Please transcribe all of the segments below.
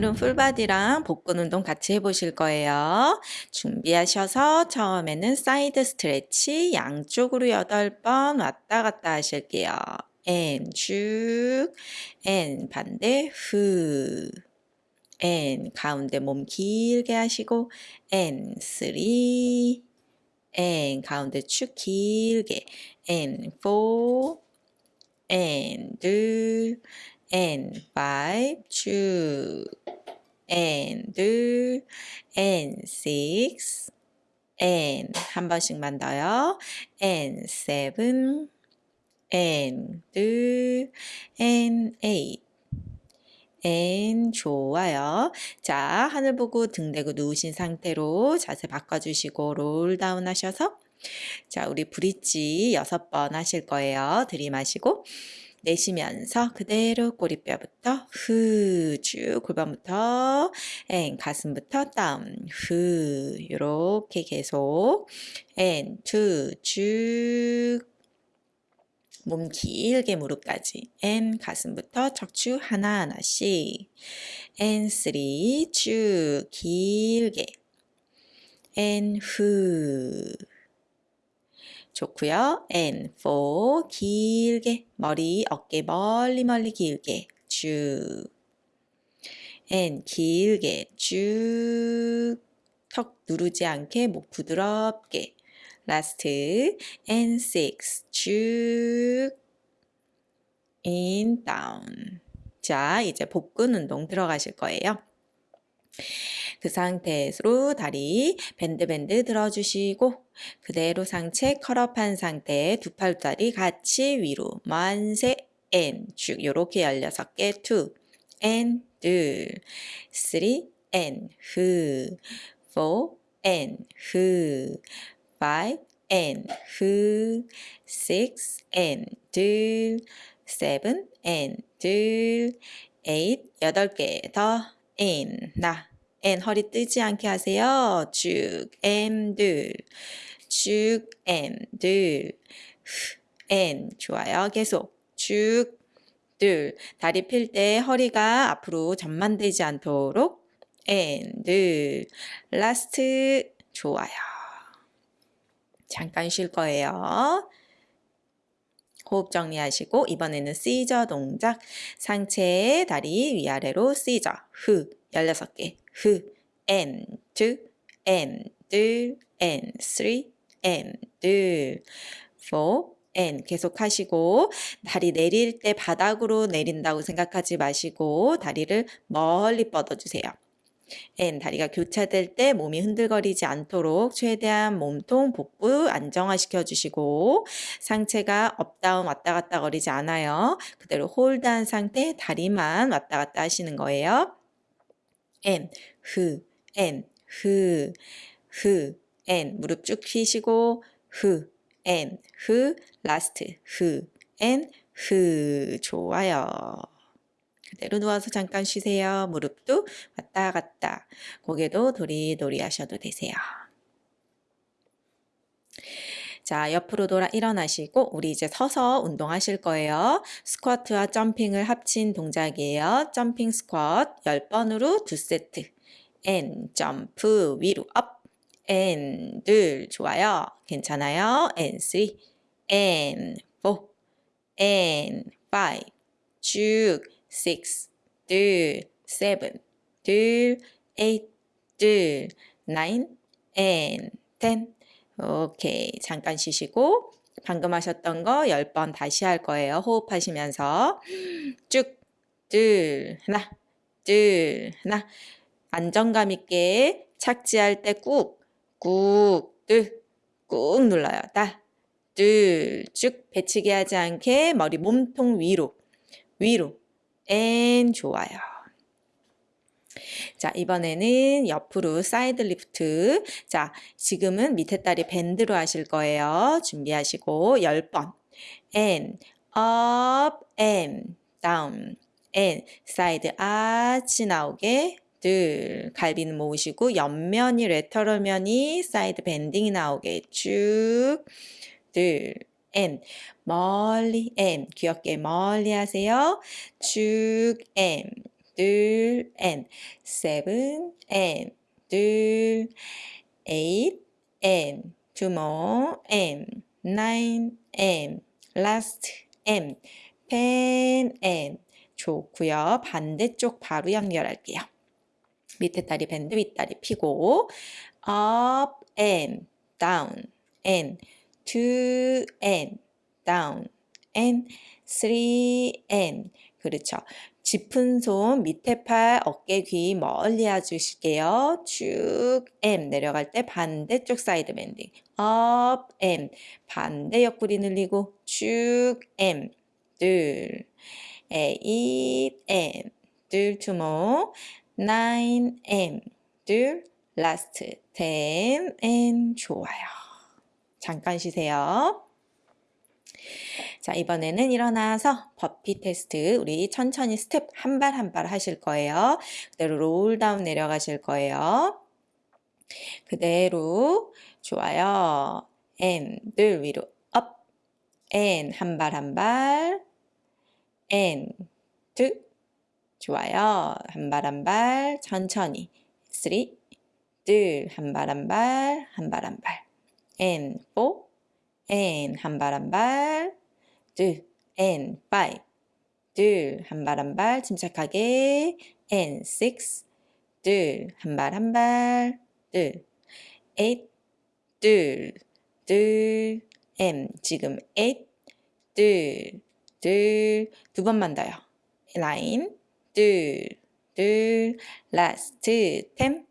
오늘은 full body랑 복근 운동 같이 해보실 거예요. 준비하셔서 처음에는 side stretch 양쪽으로 8번 왔다 갔다 하실게요. and 쭉, and 반대 후, and 가운데 몸 길게 하시고 and three, and 가운데 쭉 길게 and four, and 둘, and five, two, and 둘, and six, and 한 번씩만 더요. and seven, and 둘, and eight. and 좋아요. 자, 하늘 보고 등 대고 누우신 상태로 자세 바꿔주시고 roll down 하셔서 자, 우리 bridge 여섯 번 하실 거예요. 들이마시고 내쉬면서 그대로 꼬리뼈부터 후 쭉 골반부터 and 가슴부터 down 후 이렇게 계속 and two 쭉 몸 길게 무릎까지 and 가슴부터 척추 하나하나씩 and three 쭉 길게 and 후 좋고요. and for 길게 머리 어깨 멀리 멀리 길게. 쭉. And 길게 쭉. 턱 누르지 않게 목 부드럽게. Last. And six 쭉. And down. 자 이제 복근 운동 들어가실 거예요. 그 상태로 다리 bend bend 들어주시고 그대로 상체 curl up한 상태에 두 팔다리 같이 위로 만세 and 쭉 요렇게 16개 two and, 둘, three, and, 후, four, and, 후, five, and, 후, 식스, 앤, 둘, seven, and, 둘, 에잇, 여덟 개 더, 앤, 나, 앤 허리 뜨지 않게 하세요. 쭉, and, 둘, 쭉, 앤, 둘, 앤, 좋아요. 계속 쭉, 둘, 다리 필 때 허리가 앞으로 전만되지 않도록 and, 둘, last, 좋아요. 잠깐 쉴 거예요. 호흡 정리하시고 이번에는 시저 동작. 상체 다리 위아래로 시저 후 16개. 후. And two. And 둘 and three and 둘 four and 계속 하시고 다리 내릴 때 바닥으로 내린다고 생각하지 마시고 다리를 멀리 뻗어주세요. N 다리가 교차될 때 몸이 흔들거리지 않도록 최대한 몸통 복부 안정화시켜 주시고 상체가 up down 왔다 갔다 거리지 않아요. 그대로 hold한 상태 다리만 왔다 갔다 하시는 거예요. and 후 and 후후 and 무릎 쭉 펴시고 후 last 후 좋아요. 그대로 누워서 잠깐 쉬세요. 무릎도 왔다 갔다. 고개도 도리도리 하셔도 되세요. 자, 옆으로 돌아 일어나시고 우리 이제 서서 운동하실 거예요. 스쿼트와 점핑을 합친 동작이에요. 점핑 스쿼트 10번으로 2세트. and 점프 위로 up. and 둘 좋아요. 괜찮아요. and four. and five. 쭉 six, 둘, seven, 둘, eight, 둘, nine, and. 오케이. 잠깐 쉬시고 방금 하셨던 거 10번 다시 할 거예요. 호흡하시면서 쭉, 둘, 하나, 둘, 하나. 안정감 있게 착지할 때 꾹, 꾹, 둘, 꾹 눌러요. 다, 둘, 쭉 배치기 하지 않게 머리 몸통 위로, 위로, and 좋아요. 자, 이번에는 옆으로 side lift. 자, 지금은 밑에 다리 bend로 하실 거예요. 준비하시고 10번. and up and down and side 아치 나오게 둘 갈비는 모으시고 옆면이 lateral 면이 side bending이 나오게 쭉둘 and 멀리 and 귀엽게 멀리 하세요. 쭉 and 둘, and, seven, and, 둘, and, two more, and, nine, and, last, and, ten, and. 좋고요. 반대쪽 바로 연결할게요. 밑에 다리 밴드, 윗다리 피고 up and down and two and down and three and 그렇죠. 짚은 손 밑에 팔 어깨 귀 멀리 해주실게요. 쭉 and 내려갈 때 반대쪽 side bending up and 반대 옆구리 늘리고 쭉 and 둘 eight and 둘 more nine and 둘 last ten and 좋아요. 잠깐 쉬세요. 자, 이번에는 일어나서 burpee test 우리 천천히 스텝 한 발 한 발 하실 거예요. 그대로 roll down 내려가실 거예요. 그대로 좋아요. and 늘 위로 up and 한발 한발 and two 좋아요. 한 발 한 발 천천히 three 둘한 발 한 발 한 발 한 발 and four and 한발 한 발, 둘, and five, 둘, 한발 한 발, 침착하게, and six, 둘, 한발 한 발, 둘, eight, 둘, 둘, and 지금 eight, 둘, 둘, 두 번만 더요. nine, 둘, 둘, last, ten,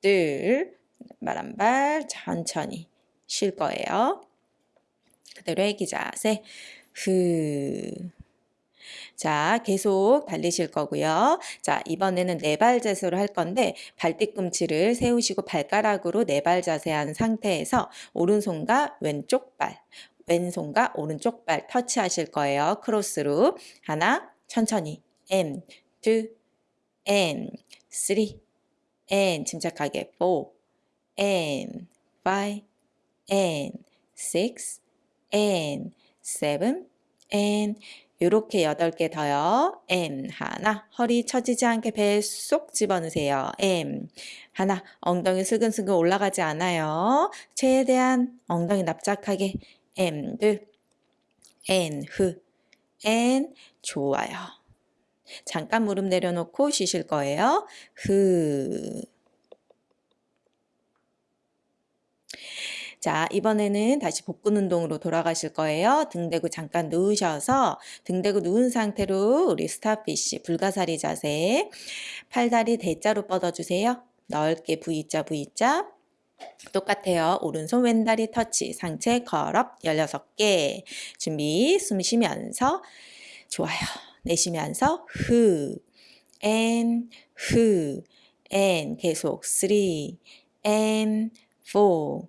둘, 발한 발, 천천히 쉴 거예요. 그대로 애기 자세. 후. 자, 계속 달리실 거고요. 자, 이번에는 네 발 자세로 할 건데 발 뒤꿈치를 세우시고 발가락으로 네 발 자세한 상태에서 오른손과 왼쪽 발, 왼손과 오른쪽 발 터치하실 거예요. 크로스로. 하나, 천천히. And, two, and, three, and, 침착하게. four, and, five, and, six, and, seven, and 요렇게 여덟 개 더요. M 하나 허리 처지지 않게 배쏙 집어넣으세요. M 하나 엉덩이 슬근슬근 올라가지 않아요. 최대한 엉덩이 납작하게 M 둘 N 후 N 좋아요. 잠깐 무릎 내려놓고 쉬실 거예요. 후 자, 이번에는 다시 복근 운동으로 돌아가실 거예요. 등 대고 잠깐 누우셔서 등 대고 누운 상태로 우리 스타피쉬 불가사리 자세 팔다리 대자로 뻗어주세요. 넓게 V자 V자 똑같아요. 오른손 왼다리 터치 상체 걸업 16개 준비 숨 쉬면서 좋아요. 내쉬면서 후 and 후 and 계속 3 and 4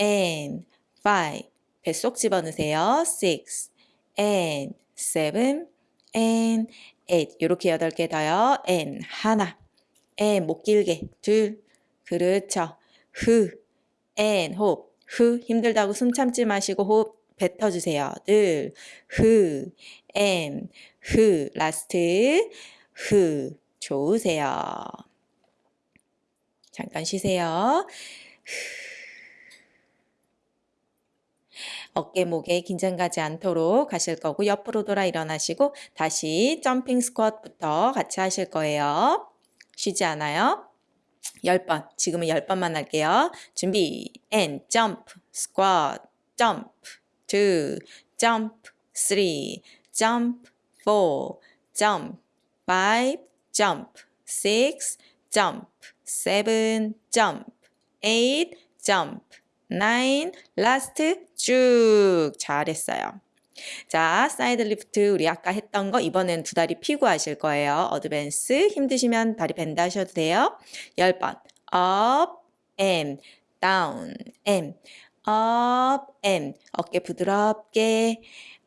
and five. 뱃속 집어넣으세요. six and seven and eight. 이렇게 여덟 개 더요. and 하나. and 목 길게 둘. 그렇죠. 후 and 호흡. 후 힘들다고 숨 참지 마시고 호흡 뱉어주세요. 둘. 후 and 후 last. 후 좋으세요. 잠깐 쉬세요. 후. 어깨, 목에 긴장 가지 않도록 하실 거고 옆으로 돌아 일어나시고 다시 점핑 스쿼트부터 같이 하실 거예요. 쉬지 않아요. 10번. 지금은 10번만 할게요. 준비. and jump, squat, jump, 2, jump, 3, jump, 4, jump, 5, jump, 6, jump, 7, jump, 8, jump, 9, last, 쭉 잘했어요. 자, side lift 우리 아까 했던 거 이번엔 두 다리 피고 하실 거예요. advance 힘드시면 다리 bend 하셔도 돼요. 10번 up and down and up and 어깨 부드럽게.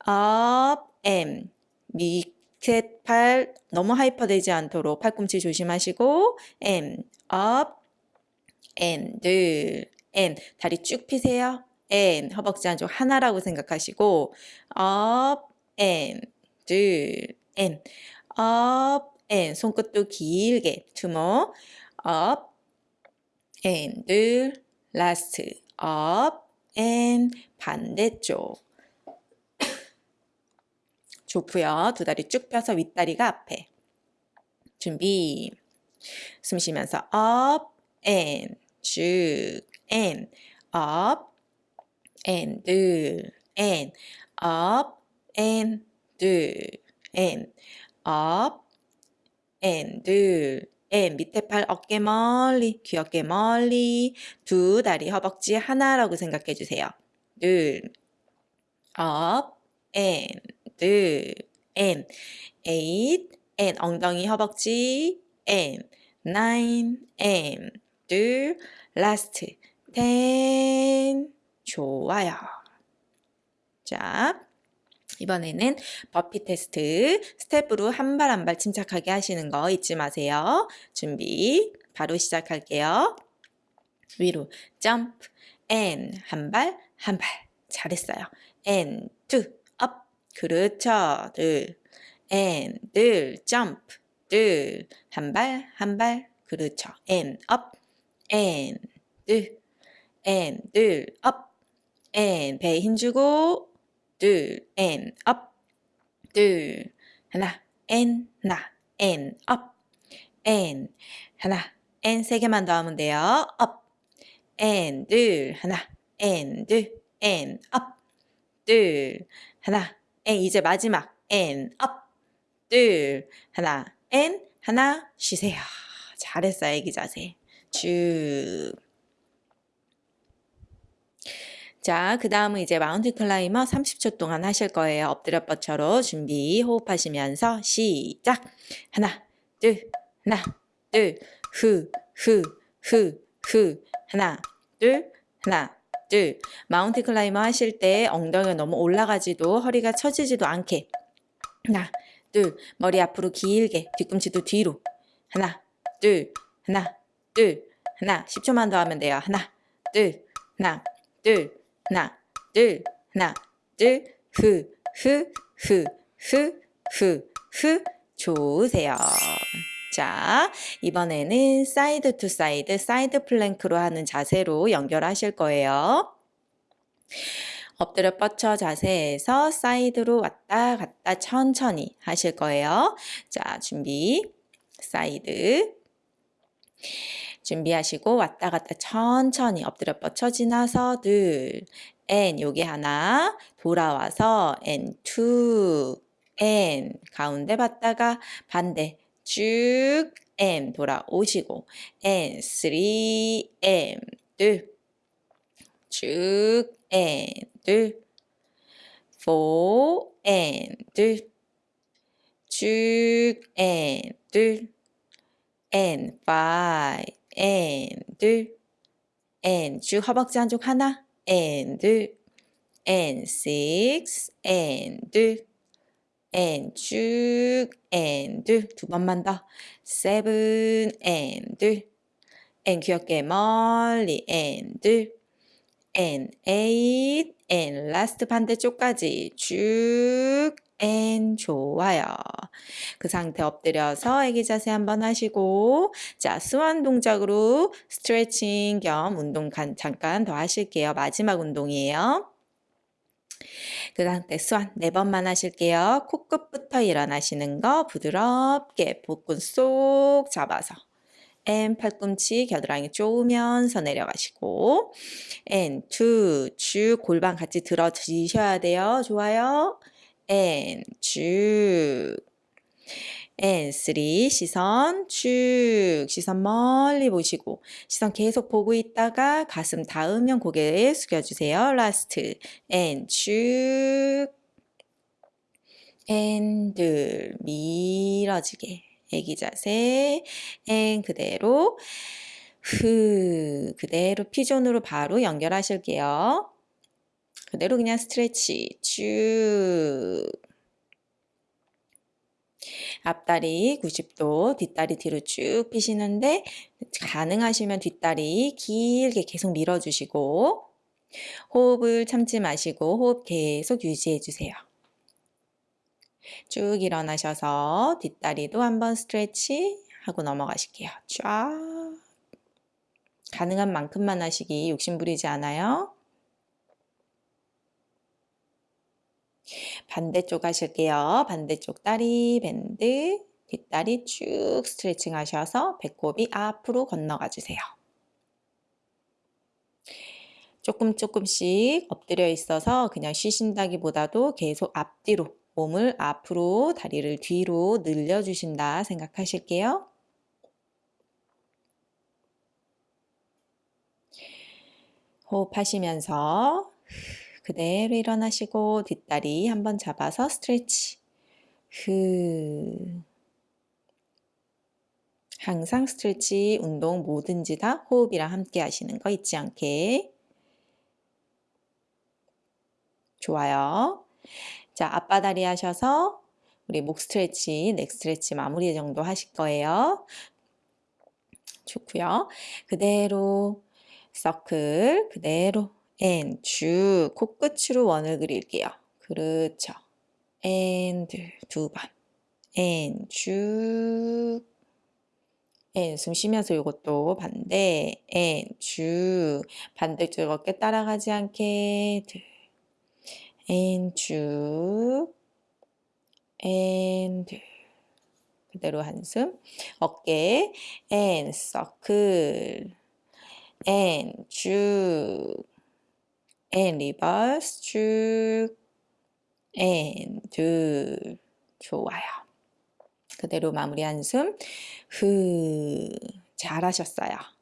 Up and 밑에 팔 너무 hyper 되지 않도록 팔꿈치 조심하시고. And up and 둘. And 다리 쭉 피세요. and 허벅지 안쪽 하나라고 생각하시고. Up and 둘. And up and 손끝도 길게. two more up and last up and 반대쪽 좋고요. 두 다리 쭉 펴서 윗다리가 앞에 준비 숨 쉬면서 up and 쭉 and up and and up and and up and and 밑에 팔 어깨 멀리 귀 어깨 멀리 두 다리 허벅지 하나라고 생각해 주세요. 둘 up and and 엉덩이 허벅지 and nine and 좋아요. 자, 이번에는 burpee test 스텝으로 한발 한발 침착하게 하시는 거 잊지 마세요. 준비 바로 시작할게요. 위로 점프 and 한 발 한 발 잘했어요. up 그렇죠. 둘 and 둘 점프 둘 한 발 한 발 그렇죠. and up and 둘 and 둘 up 배에 힘주고 둘 and up 둘 하나 and 나 and up and 하나 and 세 개만 더 하면 돼요. up and 둘 하나 and 둘 and up 둘 하나 and 이제 마지막 and up 둘 하나 and 하나 쉬세요. 잘했어요. 애기 자세. 쭉 자, 그 다음은 이제 mountain climber 30초 동안 하실 거예요. 엎드려 뻗쳐로 준비 호흡하시면서 시작. 하나, 둘, 하나, 둘, 후, 후, 후, 후. 하나, 둘, 하나, 둘. mountain climber 하실 때 엉덩이가 너무 올라가지도 허리가 처지지도 않게. 하나, 둘. 머리 앞으로 길게. 뒤꿈치도 뒤로. 하나, 둘, 하나, 둘, 하나. 10초만 더 하면 돼요. 하나, 둘, 하나, 둘. 하나, 둘, 하나, 둘, 후, 후, 후, 후, 후, 후. 좋으세요. 자, 이번에는 side to side, side plank로 하는 자세로 연결하실 거예요. 엎드려 뻗쳐 자세에서 side로 왔다 갔다 천천히 하실 거예요. 자, 준비. 사이드. 준비하시고 왔다 갔다 천천히 엎드려 뻗쳐 지나서 둘, and 요게 하나. 돌아와서 and two, and 가운데 봤다가 반대. 쭉 and 돌아오시고. And three, and 둘쭉 and 둘. four, and 둘쭉 and 둘. And five, and 둘 and 쭉 허벅지 한쪽 하나 and 둘 and six and 둘 and 쭉 and 둘 두 번만 더 seven and 둘 and 귀엽게 멀리 and 둘 and eight and last 반대쪽까지 쭉 and 좋아요. 그 상태 엎드려서 애기 자세 한번 하시고 자 스완 동작으로 스트레칭 겸 운동 잠깐 더 하실게요. 마지막 운동이에요. 그 상태 스완 네 번만 하실게요. 코끝부터 일어나시는 거 부드럽게 복근 쏙 잡아서 and 팔꿈치 겨드랑이 쪼으면서 내려가시고 and two 쭉 골반 같이 들어지셔야 돼요. 좋아요. And 쭉 and three 시선 쭉 시선 멀리 보시고. 시선 계속 보고 있다가 가슴 닿으면 고개 숙여주세요. last. And 쭉 and 둘 밀어지게. 애기 자세. And 그대로. 후. 그대로 피존으로 바로 연결하실게요. 그대로 그냥 스트레치 쭉 앞다리 90도, 뒷다리 뒤로 쭉 피시는데 가능하시면 뒷다리 길게 계속 밀어주시고 호흡을 참지 마시고 호흡 계속 유지해 주세요. 쭉 일어나셔서 뒷다리도 한번 스트레치 하고 넘어가실게요. 쫙. 가능한 만큼만 하시기 욕심 부리지 않아요. 반대쪽 하실게요. 반대쪽 다리 밴드, 뒷다리 쭉 스트레칭 하셔서 배꼽이 앞으로 건너가 주세요. 조금 조금씩 엎드려 있어서 그냥 쉬신다기보다도 계속 앞뒤로 몸을 앞으로 다리를 뒤로 늘려주신다 생각하실게요. 호흡하시면서 그대로 일어나시고 뒷다리 한번 잡아서 스트레치. 흐. 항상 스트레치 운동 뭐든지 다 호흡이랑 함께 하시는 거 잊지 않게. 좋아요. 자, 앞바다리 하셔서 우리 목 스트레치, 넥 스트레치 마무리 정도 하실 거예요. 좋고요. 그대로 서클, 그대로 and 쭉 코끝으로 원을 그릴게요. 그렇죠. and 두 번. and 쭉 and 숨 쉬면서 이것도 반대. and 쭉 반대쪽 어깨 따라가지 않게. 둘 and 쭉 and 둘 그대로 한숨. 어깨. and 서클 and 쭉 and 리버스 쭉 and 둘 좋아요. 그대로 마무리 한숨 후 잘하셨어요.